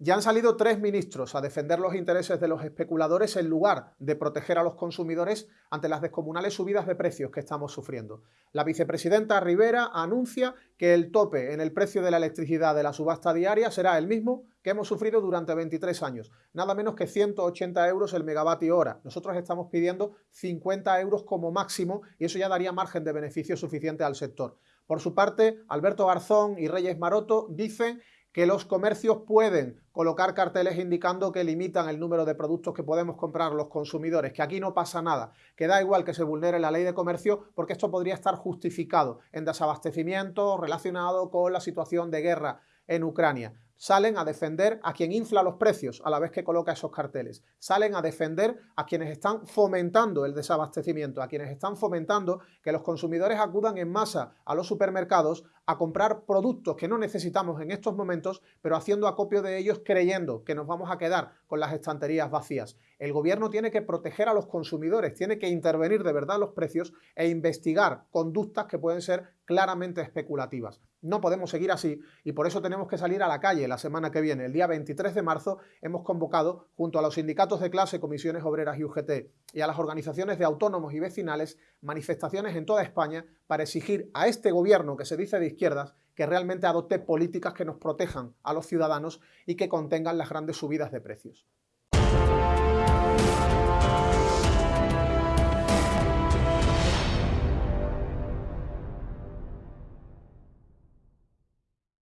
Ya han salido tres ministros a defender los intereses de los especuladores en lugar de proteger a los consumidores ante las descomunales subidas de precios que estamos sufriendo. La vicepresidenta Rivera anuncia que el tope en el precio de la electricidad de la subasta diaria será el mismo que hemos sufrido durante 23 años, nada menos que 180 euros el megavatio hora. Nosotros estamos pidiendo 50 euros como máximo y eso ya daría margen de beneficio suficiente al sector. Por su parte, Alberto Garzón y Reyes Maroto dicen que los comercios pueden colocar carteles indicando que limitan el número de productos que podemos comprar los consumidores, que aquí no pasa nada, que da igual que se vulnere la ley de comercio porque esto podría estar justificado en desabastecimiento relacionado con la situación de guerra en Ucrania salen a defender a quien infla los precios a la vez que coloca esos carteles. Salen a defender a quienes están fomentando el desabastecimiento, a quienes están fomentando que los consumidores acudan en masa a los supermercados a comprar productos que no necesitamos en estos momentos, pero haciendo acopio de ellos creyendo que nos vamos a quedar con las estanterías vacías. El gobierno tiene que proteger a los consumidores, tiene que intervenir de verdad los precios e investigar conductas que pueden ser claramente especulativas. No podemos seguir así y por eso tenemos que salir a la calle la semana que viene. El día 23 de marzo hemos convocado, junto a los sindicatos de clase, comisiones obreras y UGT, y a las organizaciones de autónomos y vecinales, manifestaciones en toda España para exigir a este gobierno que se dice de izquierdas que realmente adopte políticas que nos protejan a los ciudadanos y que contengan las grandes subidas de precios.